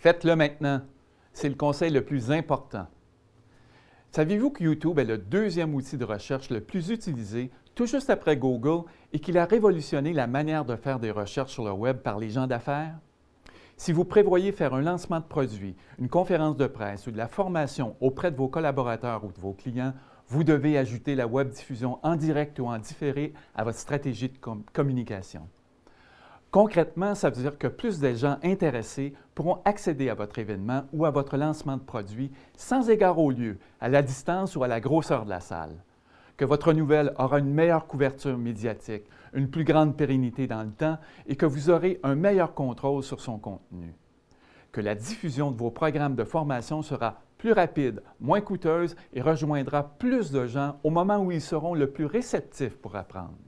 Faites-le maintenant. C'est le conseil le plus important. Saviez-vous que YouTube est le deuxième outil de recherche le plus utilisé, tout juste après Google, et qu'il a révolutionné la manière de faire des recherches sur le Web par les gens d'affaires? Si vous prévoyez faire un lancement de produit, une conférence de presse ou de la formation auprès de vos collaborateurs ou de vos clients, vous devez ajouter la web diffusion en direct ou en différé à votre stratégie de communication. Concrètement, ça veut dire que plus de gens intéressés pourront accéder à votre événement ou à votre lancement de produit sans égard au lieu, à la distance ou à la grosseur de la salle. Que votre nouvelle aura une meilleure couverture médiatique, une plus grande pérennité dans le temps et que vous aurez un meilleur contrôle sur son contenu. Que la diffusion de vos programmes de formation sera plus rapide, moins coûteuse et rejoindra plus de gens au moment où ils seront le plus réceptifs pour apprendre.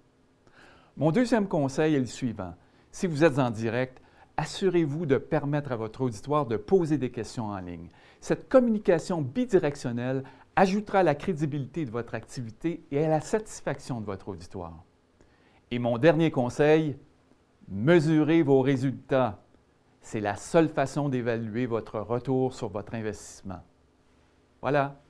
Mon deuxième conseil est le suivant si vous êtes en direct, assurez-vous de permettre à votre auditoire de poser des questions en ligne. Cette communication bidirectionnelle ajoutera à la crédibilité de votre activité et à la satisfaction de votre auditoire. Et mon dernier conseil, mesurez vos résultats. C'est la seule façon d'évaluer votre retour sur votre investissement. Voilà,